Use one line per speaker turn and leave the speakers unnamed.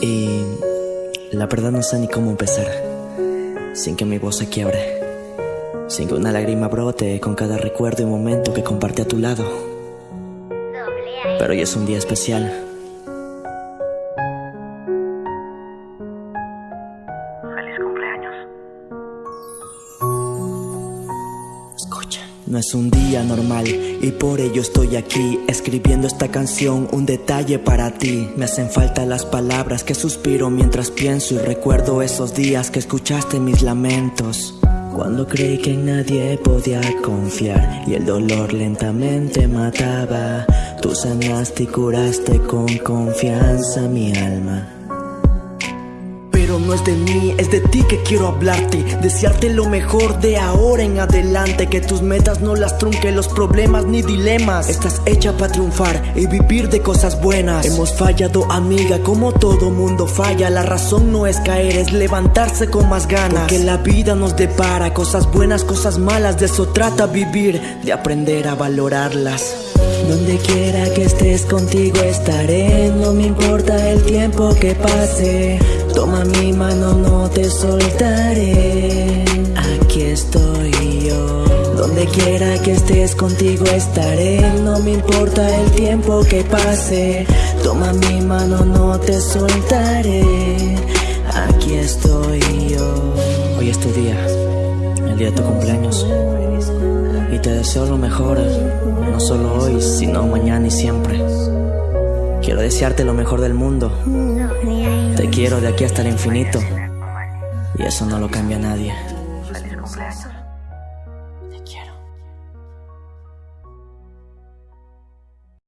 Y la verdad no sé ni cómo empezar, sin que mi voz se quiebre, sin que una lágrima brote con cada recuerdo y momento que compartí a tu lado. Pero hoy es un día especial. No es un día normal y por ello estoy aquí escribiendo esta canción, un detalle para ti. Me hacen falta las palabras que suspiro mientras pienso y recuerdo esos días que escuchaste mis lamentos. Cuando creí que en nadie podía confiar y el dolor lentamente mataba, tú sanaste y curaste con confianza mi alma. No es de mí, es de ti que quiero hablarte Desearte lo mejor de ahora en adelante Que tus metas no las trunque los problemas ni dilemas. Estás hecha para triunfar y vivir de cosas buenas. Hemos fallado amiga como todo mundo falla La razón no es caer, es levantarse con más ganas. Porque la vida nos depara cosas buenas, cosas malas De eso trata vivir, de aprender a valorarlas. Donde quiera que estés contigo estaré, no me importa el tiempo que pase. Toma mi mano, no te soltaré. Aquí estoy yo. Donde quiera que estés contigo estaré, no me importa el tiempo que pase. Toma mi mano, no te soltaré. Aquí estoy yo. Hoy es tu día, el día de tu cumpleaños. Y te deseo lo mejor, no solo hoy, sino mañana y siempre. Quiero desearte lo mejor del mundo quiero de aquí hasta el infinito. Y eso no lo cambia nadie. Feliz cumpleaños.